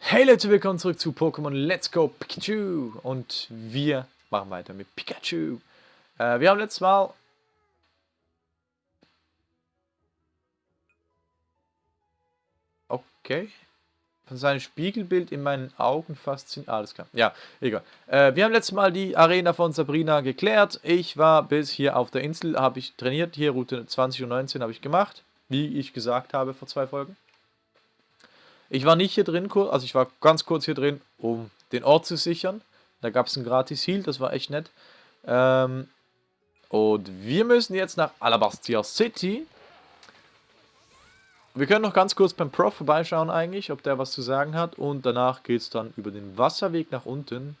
Hey Leute, willkommen zurück zu Pokémon Let's Go Pikachu und wir machen weiter mit Pikachu. Äh, wir haben letztes Mal... Okay. Von seinem Spiegelbild in meinen Augen fasziniert. Alles klar. Ja, egal. Äh, wir haben letztes Mal die Arena von Sabrina geklärt. Ich war bis hier auf der Insel, habe ich trainiert. Hier Route 20 und 19 habe ich gemacht. Wie ich gesagt habe vor zwei Folgen. Ich war nicht hier drin, also ich war ganz kurz hier drin, um den Ort zu sichern. Da gab es ein gratis Heal, das war echt nett. Ähm, und wir müssen jetzt nach Alabastia City. Wir können noch ganz kurz beim Prof vorbeischauen eigentlich, ob der was zu sagen hat. Und danach geht es dann über den Wasserweg nach unten.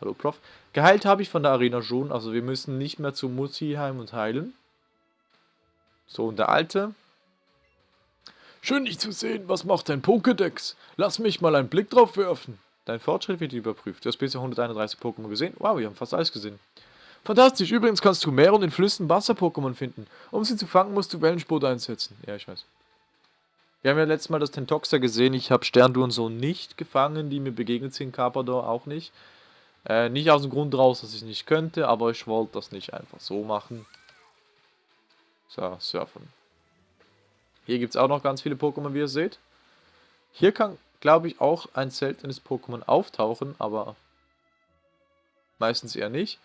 Hallo Prof. Geheilt habe ich von der Arena schon, also wir müssen nicht mehr zu Mutti-Heim und heilen. So, und der Alte, Schön dich zu sehen. Was macht dein Pokédex? Lass mich mal einen Blick drauf werfen. Dein Fortschritt wird überprüft. Du hast bisher 131 Pokémon gesehen. Wow, wir haben fast alles gesehen. Fantastisch. Übrigens kannst du mehr und in Flüssen Wasser-Pokémon finden. Um sie zu fangen, musst du Wellensport einsetzen. Ja, ich weiß. Wir haben ja letztes Mal das Tentoxer gesehen. Ich habe Sterndu und so nicht gefangen, die mir begegnet sind. Carpador auch nicht. Äh, nicht aus dem Grund raus, dass ich nicht könnte, aber ich wollte das nicht einfach so machen. So, surfen. Hier gibt es auch noch ganz viele Pokémon, wie ihr seht. Hier kann, glaube ich, auch ein seltenes Pokémon auftauchen, aber meistens eher nicht.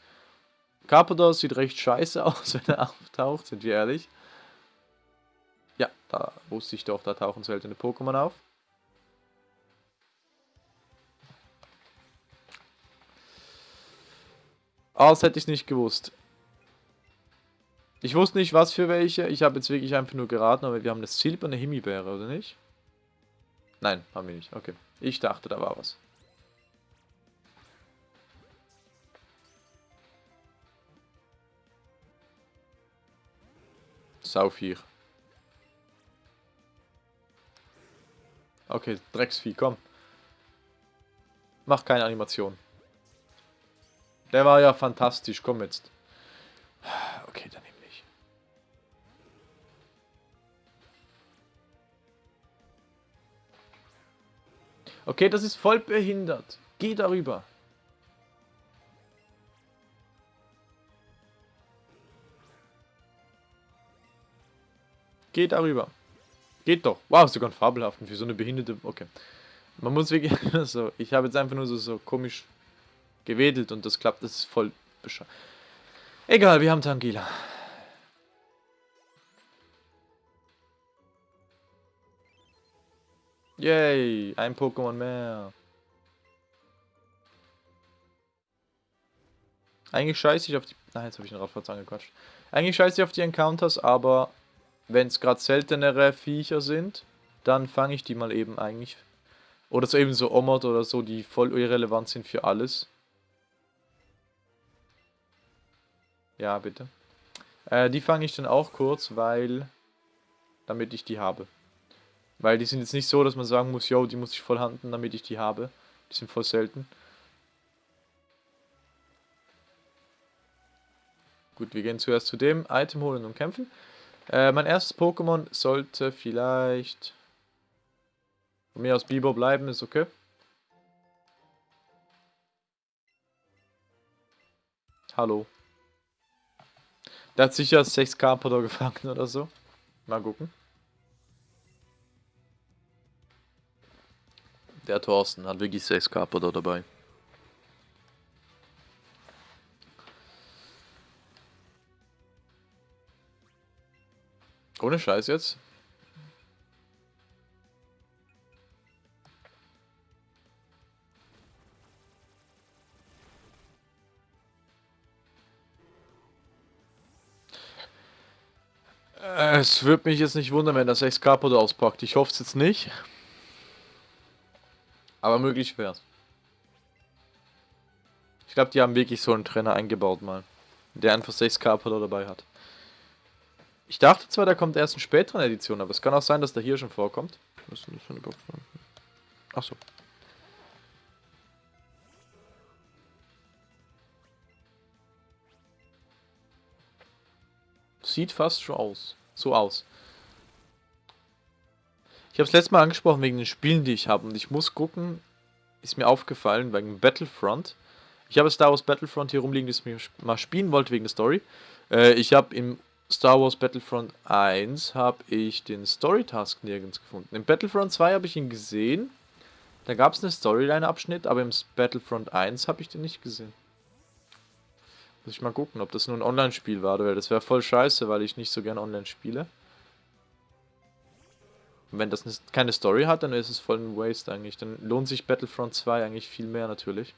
Carpador sieht recht scheiße aus, wenn er auftaucht, sind wir ehrlich. Ja, da wusste ich doch, da tauchen seltene Pokémon auf. Das hätte ich nicht gewusst. Ich wusste nicht, was für welche. Ich habe jetzt wirklich einfach nur geraten, aber wir haben eine silberne Himbeere, oder nicht? Nein, haben wir nicht. Okay. Ich dachte, da war was. Sauviech. Okay, Drecksvieh, komm. Mach keine Animation. Der war ja fantastisch, komm jetzt. Okay, dann Okay, das ist voll behindert. Geh darüber. Geh darüber. Geht doch. Wow, sogar ein fabelhaften für so eine behinderte... Okay. Man muss wirklich... so, ich habe jetzt einfach nur so, so komisch gewedelt und das klappt. Das ist voll bescheuert. Egal, wir haben Tangila. Yay, ein Pokémon mehr. Eigentlich scheiße ich auf die... Nein, jetzt habe ich den Radfahrt angequatscht. Eigentlich scheiße ich auf die Encounters, aber wenn es gerade seltenere Viecher sind, dann fange ich die mal eben eigentlich. Oder so eben so Omod oder so, die voll irrelevant sind für alles. Ja, bitte. Äh, die fange ich dann auch kurz, weil... Damit ich die habe. Weil die sind jetzt nicht so, dass man sagen muss, yo, die muss ich voll handen, damit ich die habe. Die sind voll selten. Gut, wir gehen zuerst zu dem Item holen und kämpfen. Äh, mein erstes Pokémon sollte vielleicht von mir aus Biber bleiben, ist okay. Hallo. Der hat sicher 6 Carpador gefangen oder so. Mal gucken. Der Thorsten hat wirklich 6 Carpador dabei. Ohne Scheiß jetzt. Es würde mich jetzt nicht wundern, wenn das 6 Carpador auspackt. Ich hoffe es jetzt nicht. Aber möglich wäre es. Ich glaube, die haben wirklich so einen Trainer eingebaut mal. Der einfach 6 Carpador dabei hat. Ich dachte zwar, der kommt erst in späteren Editionen, aber es kann auch sein, dass der hier schon vorkommt. Was ist denn das für eine Box? Achso. Sieht fast schon aus. So aus. Ich habe es letztes Mal angesprochen wegen den Spielen, die ich habe. Und ich muss gucken, ist mir aufgefallen, wegen Battlefront. Ich habe Star Wars Battlefront hier rumliegen, das ich mal spielen wollte wegen der Story. Äh, ich habe im Star Wars Battlefront 1 habe ich den Story-Task nirgends gefunden. Im Battlefront 2 habe ich ihn gesehen. Da gab es einen Storyline-Abschnitt, aber im Battlefront 1 habe ich den nicht gesehen. Muss ich mal gucken, ob das nur ein Online-Spiel war, weil das wäre voll scheiße, weil ich nicht so gerne online spiele. Wenn das keine Story hat, dann ist es voll ein Waste eigentlich. Dann lohnt sich Battlefront 2 eigentlich viel mehr natürlich.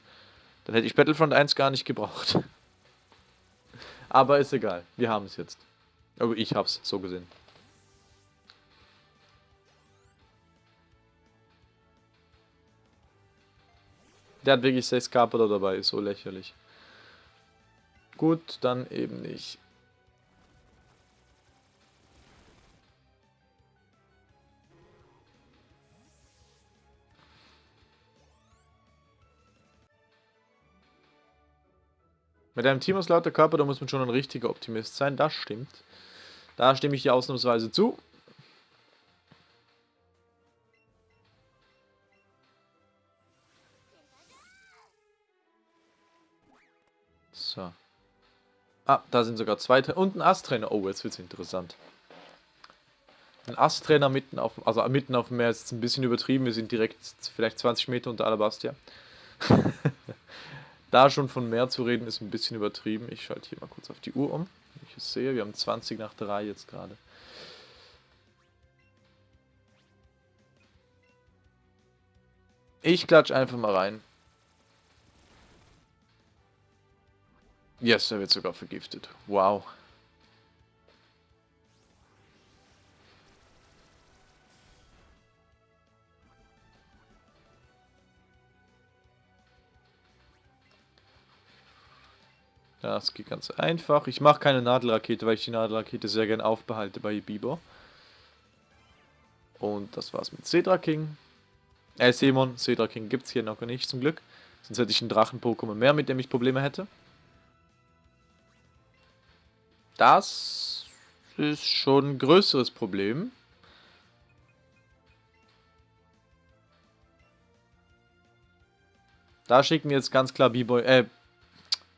Dann hätte ich Battlefront 1 gar nicht gebraucht. Aber ist egal, wir haben es jetzt. Aber ich hab's so gesehen. Der hat wirklich 6 Carpenter dabei, ist so lächerlich. Gut, dann eben nicht. Mit einem Team aus lauter Körper, da muss man schon ein richtiger Optimist sein, das stimmt. Da stimme ich dir ausnahmsweise zu. So. Ah, da sind sogar zwei und ein Ast-Trainer. Oh, jetzt wird es interessant. Ein Ast-Trainer mitten auf, also mitten auf dem Meer ist ein bisschen übertrieben. Wir sind direkt vielleicht 20 Meter unter Alabastia. da schon von Meer zu reden, ist ein bisschen übertrieben. Ich schalte hier mal kurz auf die Uhr um ich es sehe. Wir haben 20 nach 3 jetzt gerade. Ich klatsch einfach mal rein. Yes, er wird sogar vergiftet. Wow. Das geht ganz einfach. Ich mache keine Nadelrakete, weil ich die Nadelrakete sehr gerne aufbehalte bei Bieber. Und das war's mit Cedra King. Äh, Simon, Cedra King gibt's hier noch nicht zum Glück. Sonst hätte ich einen Drachen-Pokémon mehr, mit dem ich Probleme hätte. Das ist schon ein größeres Problem. Da schicken wir jetzt ganz klar B-Boy, äh,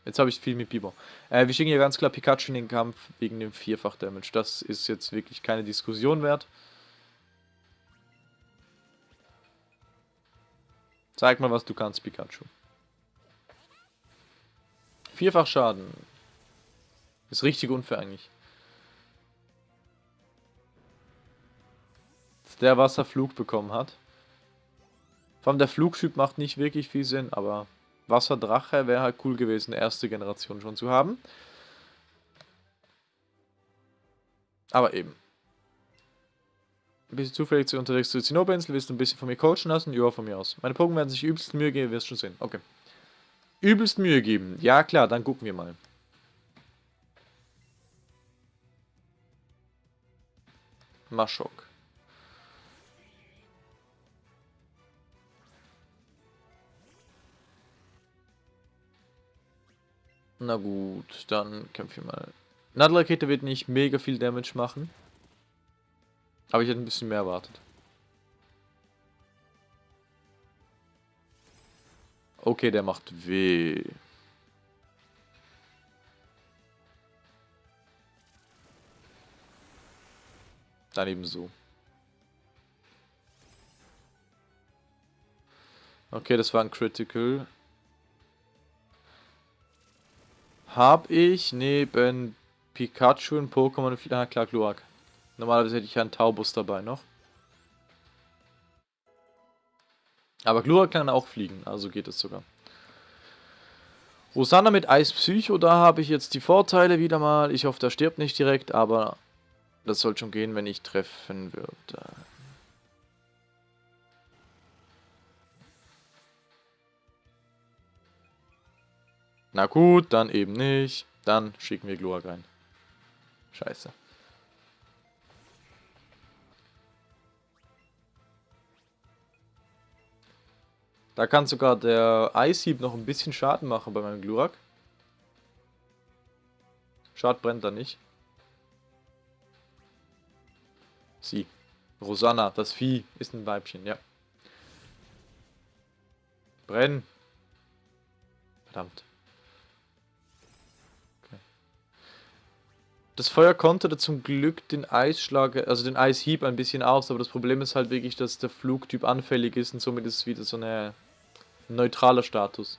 Jetzt habe ich viel mit Biber. Äh, wir schicken hier ganz klar Pikachu in den Kampf wegen dem Vierfach-Damage. Das ist jetzt wirklich keine Diskussion wert. Zeig mal, was du kannst, Pikachu. Vierfach Schaden. Ist richtig unfair eigentlich. Dass der Wasserflug bekommen hat. Vor allem der Flugtyp macht nicht wirklich viel Sinn, aber Wasserdrache wäre halt cool gewesen, erste Generation schon zu haben. Aber eben. Ein bisschen zufällig zu unterwegs zu Zinnoberinsel, willst du ein bisschen von mir coachen lassen? Ja, von mir aus. Meine Pokémon werden sich übelst Mühe geben, wirst schon sehen. Okay. Übelst Mühe geben. Ja, klar, dann gucken wir mal. Maschok. Na gut, dann kämpfen wir mal. Nadelrakete wird nicht mega viel Damage machen. Aber ich hätte ein bisschen mehr erwartet. Okay, der macht weh. Dann eben so. Okay, das war ein Critical. Habe ich neben Pikachu und Pokémon... Ah, klar, Glurak. Normalerweise hätte ich ja einen Taubus dabei noch. Aber Glurak kann auch fliegen, also geht es sogar. Rosanna mit Eis Psycho, da habe ich jetzt die Vorteile wieder mal. Ich hoffe, der stirbt nicht direkt, aber das soll schon gehen, wenn ich treffen würde. Na gut, dann eben nicht. Dann schicken wir Glurak rein. Scheiße. Da kann sogar der Eishieb noch ein bisschen Schaden machen bei meinem Glurak. Schad brennt da nicht. Sie. Rosanna, das Vieh, ist ein Weibchen, ja. Brennen. Verdammt. Das Feuer konterte zum Glück den Eisschlag, also den Eishieb ein bisschen aus, aber das Problem ist halt wirklich, dass der Flugtyp anfällig ist und somit ist es wieder so eine neutraler Status.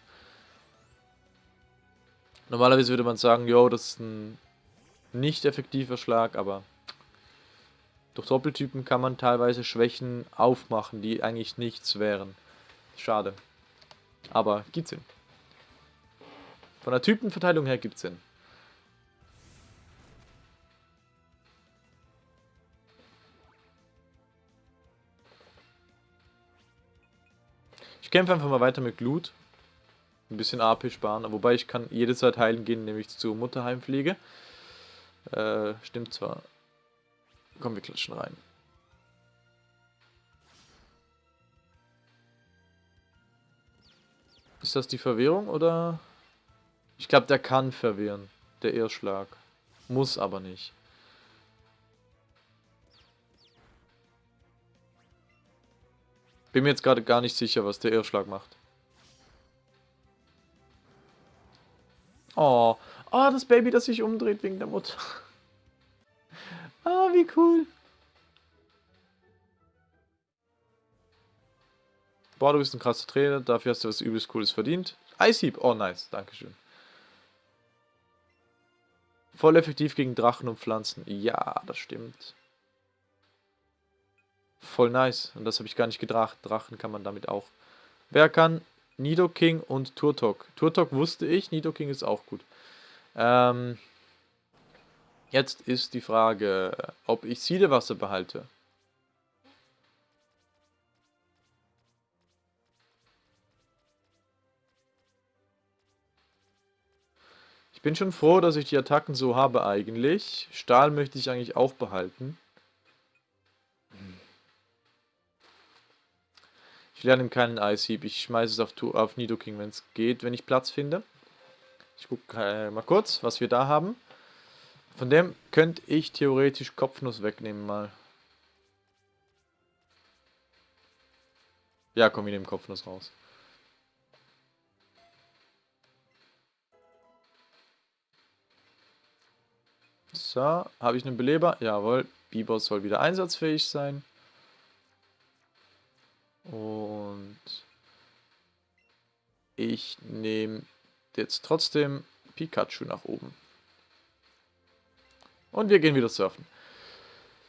Normalerweise würde man sagen, jo, das ist ein nicht effektiver Schlag, aber durch Doppeltypen kann man teilweise Schwächen aufmachen, die eigentlich nichts wären. Schade. Aber gibt Sinn. Von der Typenverteilung her gibt es Sinn. Ich kämpfe einfach mal weiter mit Glut. Ein bisschen AP sparen. Wobei ich kann jede Zeit heilen gehen, nämlich zur Mutterheimpflege. Äh, stimmt zwar. Komm, wir klatschen rein. Ist das die Verwirrung oder? Ich glaube, der kann verwirren. Der Irrschlag. Muss aber nicht. Bin mir jetzt gerade gar nicht sicher, was der Irrschlag macht. Oh. Oh, das Baby, das sich umdreht wegen der Mutter. Ah, oh, wie cool. Boah, du bist ein krasser Trainer. Dafür hast du was übelst Cooles verdient. Eishieb. Oh, nice. Dankeschön. Voll effektiv gegen Drachen und Pflanzen. Ja, das stimmt. Voll nice. Und das habe ich gar nicht gedacht. Drachen kann man damit auch. Wer kann? Nidoking und Turtok. Turtok wusste ich, Nidoking ist auch gut. Ähm, jetzt ist die Frage, ob ich Siedewasser behalte. Ich bin schon froh, dass ich die Attacken so habe eigentlich. Stahl möchte ich eigentlich auch behalten. Ich lerne ihm keinen Eishieb. Ich schmeiße es auf, auf Nidoking, wenn es geht, wenn ich Platz finde. Ich gucke äh, mal kurz, was wir da haben. Von dem könnte ich theoretisch Kopfnuss wegnehmen mal. Ja, komm, wir nehmen Kopfnuss raus. So, habe ich einen Beleber? Jawohl, Bieber soll wieder einsatzfähig sein. Ich nehme jetzt trotzdem Pikachu nach oben. Und wir gehen wieder surfen.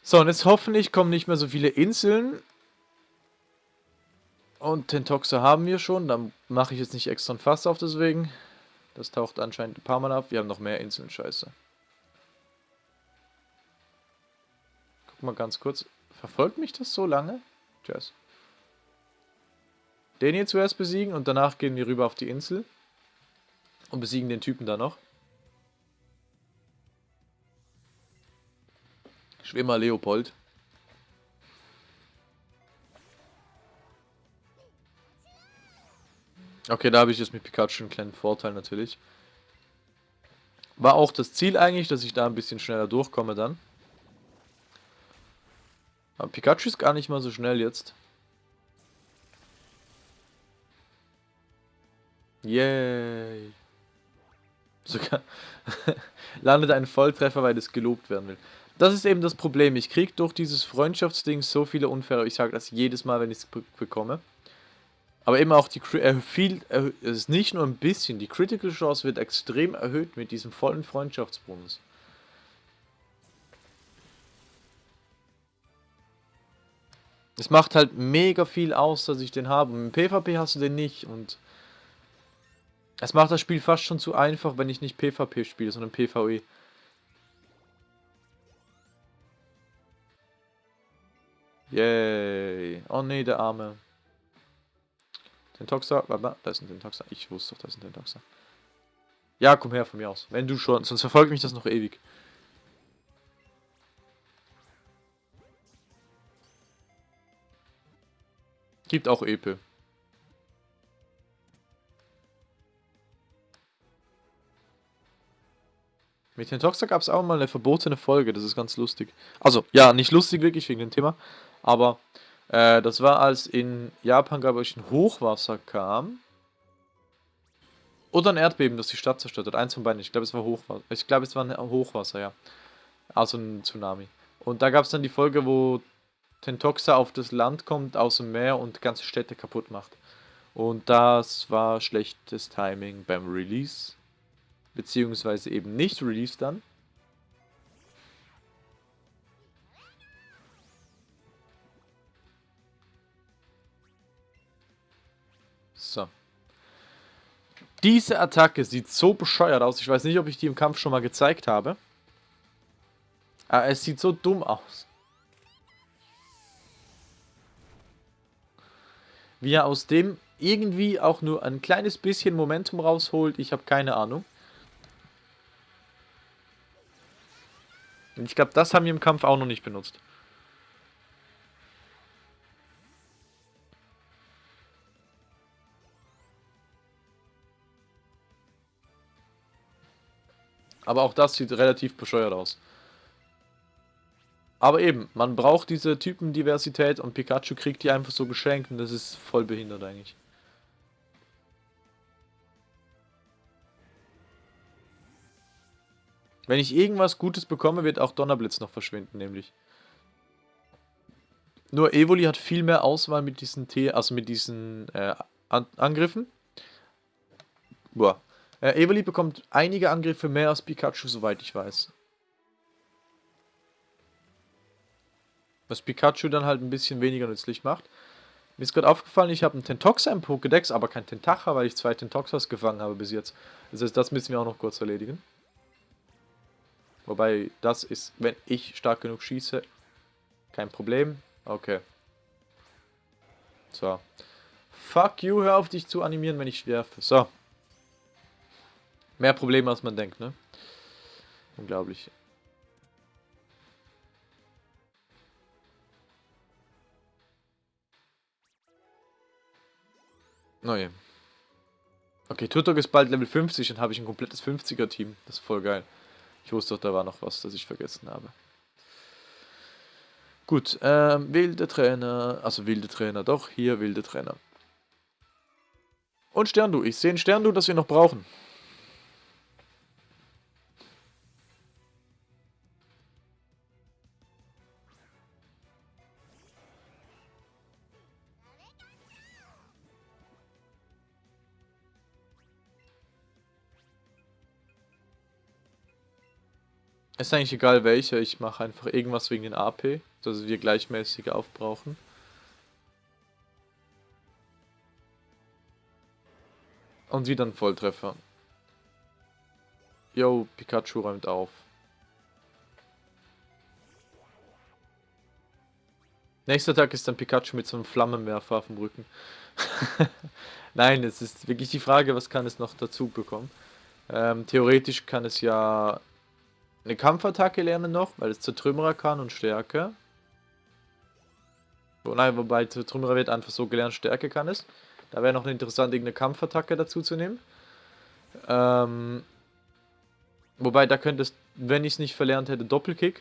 So, und jetzt hoffentlich kommen nicht mehr so viele Inseln. Und Tentoxa haben wir schon. Dann mache ich jetzt nicht extra ein Fass auf deswegen. Das taucht anscheinend ein paar Mal ab. Wir haben noch mehr Inseln, scheiße. Guck mal ganz kurz. Verfolgt mich das so lange? Tschüss. Den hier zuerst besiegen und danach gehen wir rüber auf die Insel. Und besiegen den Typen da noch. Schwimmer Leopold. Okay, da habe ich jetzt mit Pikachu einen kleinen Vorteil natürlich. War auch das Ziel eigentlich, dass ich da ein bisschen schneller durchkomme dann. Aber Pikachu ist gar nicht mal so schnell jetzt. Yay. Sogar landet ein Volltreffer, weil es gelobt werden will. Das ist eben das Problem. Ich kriege durch dieses Freundschaftsding so viele Unfaire. Ich sage das jedes Mal, wenn ich es bekomme. Aber eben auch die äh, viel, äh, es ist nicht nur ein bisschen, die Critical Chance wird extrem erhöht mit diesem vollen Freundschaftsbonus. Es macht halt mega viel aus, dass ich den habe. Im PvP hast du den nicht und es macht das Spiel fast schon zu einfach, wenn ich nicht PvP spiele, sondern PvE. Yay. Oh ne, der Arme. Tentoxa, da ist ein Tentoxa. Ich wusste doch, da ist ein Tentoxa. Ja, komm her von mir aus. Wenn du schon, sonst verfolgt mich das noch ewig. Gibt auch Epe. Mit den Toxer gab es auch mal eine verbotene Folge, das ist ganz lustig. Also, ja, nicht lustig wirklich wegen dem Thema. Aber äh, das war, als in Japan, glaube ich, ein Hochwasser kam. Oder ein Erdbeben, das die Stadt zerstört hat. Eins von beiden. Ich glaube, es war Hochwasser. Ich glaube, es war ein Hochwasser, ja. Also ein Tsunami. Und da gab es dann die Folge, wo Tentoxa auf das Land kommt aus dem Meer und ganze Städte kaputt macht. Und das war schlechtes Timing beim Release. Beziehungsweise eben nicht Release dann. So. Diese Attacke sieht so bescheuert aus. Ich weiß nicht, ob ich die im Kampf schon mal gezeigt habe. Aber es sieht so dumm aus. Wie er aus dem irgendwie auch nur ein kleines bisschen Momentum rausholt, ich habe keine Ahnung. Und ich glaube, das haben wir im Kampf auch noch nicht benutzt. Aber auch das sieht relativ bescheuert aus. Aber eben, man braucht diese Typendiversität und Pikachu kriegt die einfach so geschenkt und das ist voll behindert eigentlich. Wenn ich irgendwas Gutes bekomme, wird auch Donnerblitz noch verschwinden, nämlich. Nur Evoli hat viel mehr Auswahl mit diesen T, also mit diesen äh, An Angriffen. Boah. Äh, Evoli bekommt einige Angriffe mehr als Pikachu, soweit ich weiß. Was Pikachu dann halt ein bisschen weniger nützlich macht. Mir ist gerade aufgefallen, ich habe einen Tentoxa im Pokédex, aber kein Tentacha, weil ich zwei Tentoxas gefangen habe bis jetzt. Das heißt, das müssen wir auch noch kurz erledigen. Wobei, das ist, wenn ich stark genug schieße, kein Problem. Okay. So. Fuck you, hör auf dich zu animieren, wenn ich werfe. So. Mehr Probleme, als man denkt, ne? Unglaublich. Neue. Okay, Tutok ist bald Level 50 und habe ich ein komplettes 50er-Team. Das ist voll geil. Ich wusste doch, da war noch was, das ich vergessen habe. Gut, ähm, wilde Trainer, also wilde Trainer, doch, hier wilde Trainer. Und Sterndu, ich sehe ein Sterndu, das wir noch brauchen. Ist eigentlich egal welche, ich mache einfach irgendwas wegen den AP, dass wir gleichmäßig aufbrauchen. Und wieder ein Volltreffer. Yo, Pikachu räumt auf. Nächster Tag ist dann Pikachu mit so einem Flammenwerfer auf dem Rücken. Nein, es ist wirklich die Frage, was kann es noch dazu bekommen. Ähm, theoretisch kann es ja eine Kampfattacke lernen noch, weil es Zertrümmerer kann und Stärke. Oh nein, wobei Zertrümmerer wird einfach so gelernt, Stärke kann es. Da wäre noch eine interessante irgendeine Kampfattacke dazu zu nehmen. Ähm, wobei, da könnte es, wenn ich es nicht verlernt hätte, Doppelkick.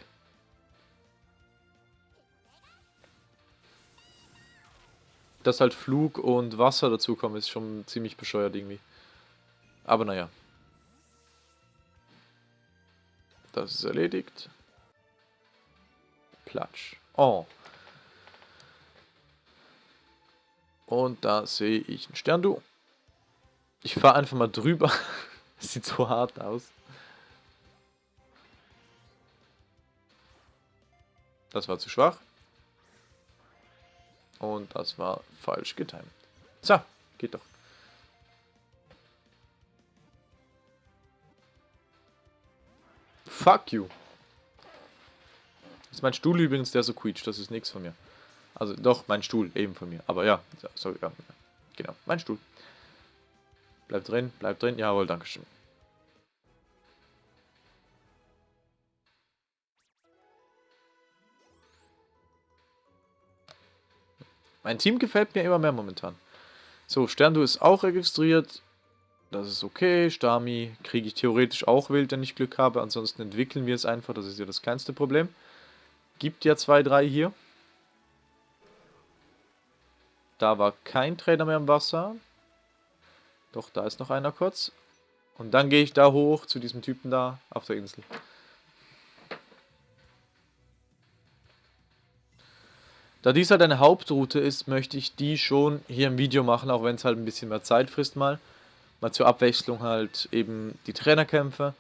Dass halt Flug und Wasser dazukommen, ist schon ziemlich bescheuert irgendwie. Aber naja. Das ist erledigt. Platsch. Oh. Und da sehe ich ein Sterndu. Ich fahre einfach mal drüber. sieht so hart aus. Das war zu schwach. Und das war falsch getimt. So, geht doch. Fuck you. Das ist mein Stuhl übrigens, der so quietscht. Das ist nichts von mir. Also doch, mein Stuhl, eben von mir. Aber ja, sorry, ja, genau, mein Stuhl. Bleibt drin, bleibt drin. Jawohl, Dankeschön. Mein Team gefällt mir immer mehr momentan. So, Sterndu ist auch registriert. Das ist okay. Stami kriege ich theoretisch auch wild, wenn ich Glück habe. Ansonsten entwickeln wir es einfach. Das ist ja das kleinste Problem. Gibt ja zwei, drei hier. Da war kein Trainer mehr im Wasser. Doch, da ist noch einer kurz. Und dann gehe ich da hoch zu diesem Typen da auf der Insel. Da dies halt eine Hauptroute ist, möchte ich die schon hier im Video machen, auch wenn es halt ein bisschen mehr Zeit frisst mal. Mal zur Abwechslung halt eben die Trainerkämpfe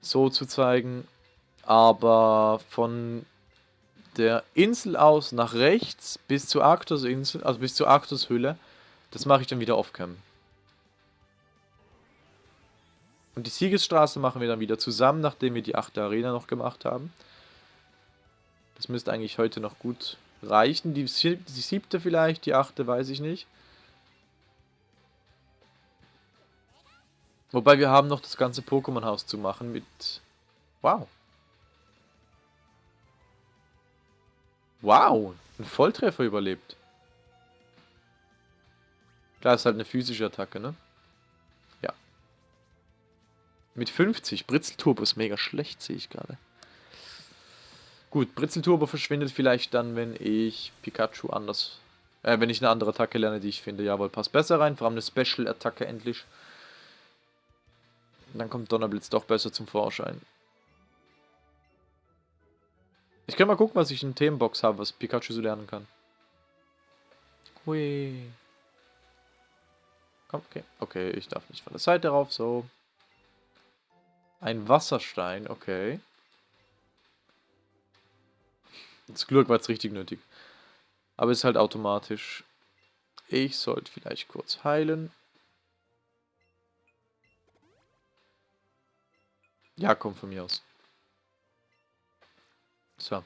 so zu zeigen. Aber von der Insel aus nach rechts bis zur Arktos-Insel, also bis zur Arktos-Hülle, das mache ich dann wieder off-cam. Und die Siegesstraße machen wir dann wieder zusammen, nachdem wir die achte Arena noch gemacht haben. Das müsste eigentlich heute noch gut reichen. Die siebte vielleicht, die achte weiß ich nicht. Wobei wir haben noch das ganze Pokémon-Haus zu machen mit... Wow. Wow, ein Volltreffer überlebt. Klar, ist halt eine physische Attacke, ne? Ja. Mit 50. Britzelturbo ist mega schlecht, sehe ich gerade. Gut, Britzelturbo verschwindet vielleicht dann, wenn ich Pikachu anders... Äh, wenn ich eine andere Attacke lerne, die ich finde. Jawohl, passt besser rein. Vor allem eine Special-Attacke endlich. Dann kommt Donnerblitz doch besser zum Vorschein. Ich kann mal gucken, was ich in Themenbox habe, was Pikachu so lernen kann. Hui. Komm, okay. Okay, ich darf nicht von der Seite rauf, so. Ein Wasserstein, okay. Das Glück war jetzt richtig nötig. Aber ist halt automatisch. Ich sollte vielleicht kurz heilen. Ja, komm von mir aus. So.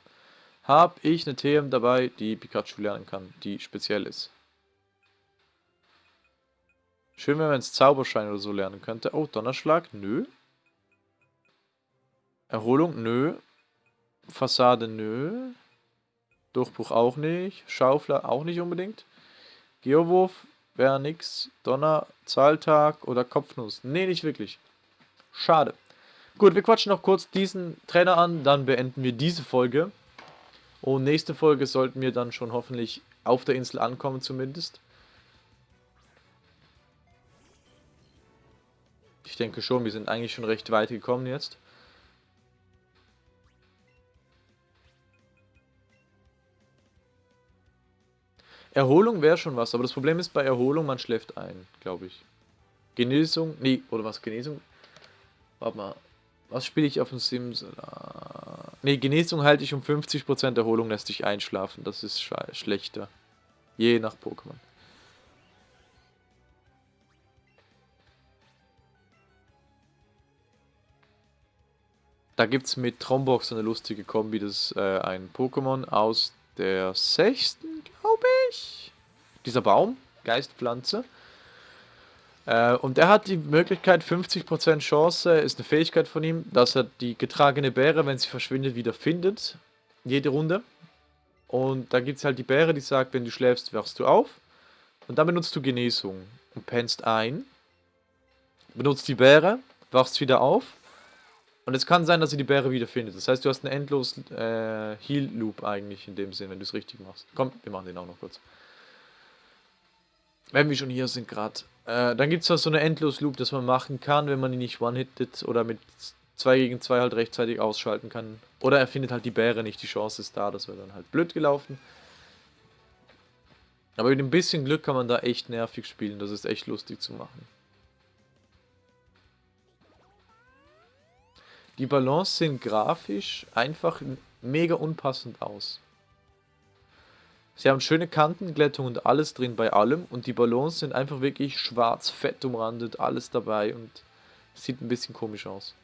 Habe ich eine TM dabei, die Pikachu lernen kann, die speziell ist. Schön, wenn man es Zauberschein oder so lernen könnte. Oh, Donnerschlag? Nö. Erholung? Nö. Fassade? Nö. Durchbruch auch nicht. Schaufler auch nicht unbedingt. Geowurf wäre nix. Donner, Zahltag oder Kopfnuss? Nee, nicht wirklich. Schade. Gut, wir quatschen noch kurz diesen Trainer an, dann beenden wir diese Folge. Und nächste Folge sollten wir dann schon hoffentlich auf der Insel ankommen zumindest. Ich denke schon, wir sind eigentlich schon recht weit gekommen jetzt. Erholung wäre schon was, aber das Problem ist bei Erholung, man schläft ein, glaube ich. Genesung, nee, oder was, Genesung? Warte mal, was spiele ich auf dem Sims? Ne, Genesung halte ich um 50%, Erholung lässt dich einschlafen. Das ist schlechter. Je nach Pokémon. Da gibt es mit Trombox eine lustige Kombi, das äh, ein Pokémon aus der sechsten, glaube ich. Dieser Baum, Geistpflanze. Äh, und er hat die Möglichkeit, 50% Chance, ist eine Fähigkeit von ihm, dass er die getragene Bäre, wenn sie verschwindet, wieder findet. Jede Runde. Und da gibt es halt die Bäre, die sagt, wenn du schläfst, wachst du auf. Und dann benutzt du Genesung und pennst ein. Benutzt die Bäre, wachst wieder auf. Und es kann sein, dass sie die Bäre wieder findet. Das heißt, du hast einen endlos äh, Heal-Loop eigentlich in dem Sinn, wenn du es richtig machst. Komm, wir machen den auch noch kurz. Wenn wir schon hier sind gerade. Äh, dann gibt es noch so eine Endlos-Loop, dass man machen kann, wenn man ihn nicht one-hittet oder mit 2 gegen 2 halt rechtzeitig ausschalten kann. Oder er findet halt die Bäre nicht, die Chance ist da, das wäre dann halt blöd gelaufen. Aber mit ein bisschen Glück kann man da echt nervig spielen, das ist echt lustig zu machen. Die Balance sehen grafisch einfach mega unpassend aus. Sie haben schöne Kantenglättung und alles drin bei allem und die Ballons sind einfach wirklich schwarz, fett umrandet, alles dabei und sieht ein bisschen komisch aus.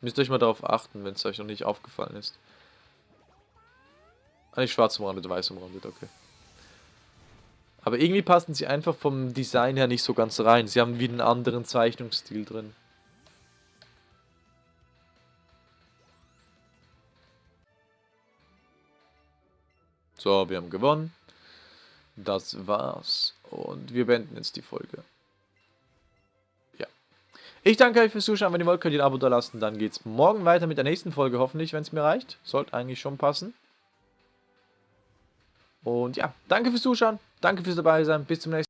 Müsst euch mal darauf achten, wenn es euch noch nicht aufgefallen ist. Ah, nicht schwarz umrandet, weiß umrandet, okay. Aber irgendwie passen sie einfach vom Design her nicht so ganz rein. Sie haben wie einen anderen Zeichnungsstil drin. So, wir haben gewonnen. Das war's. Und wir beenden jetzt die Folge. Ja. Ich danke euch fürs Zuschauen. Wenn ihr wollt, könnt ihr ein Abo da lassen. Dann geht's morgen weiter mit der nächsten Folge, hoffentlich, wenn es mir reicht. Sollte eigentlich schon passen. Und ja, danke fürs Zuschauen, danke fürs dabei sein, bis zum nächsten Mal.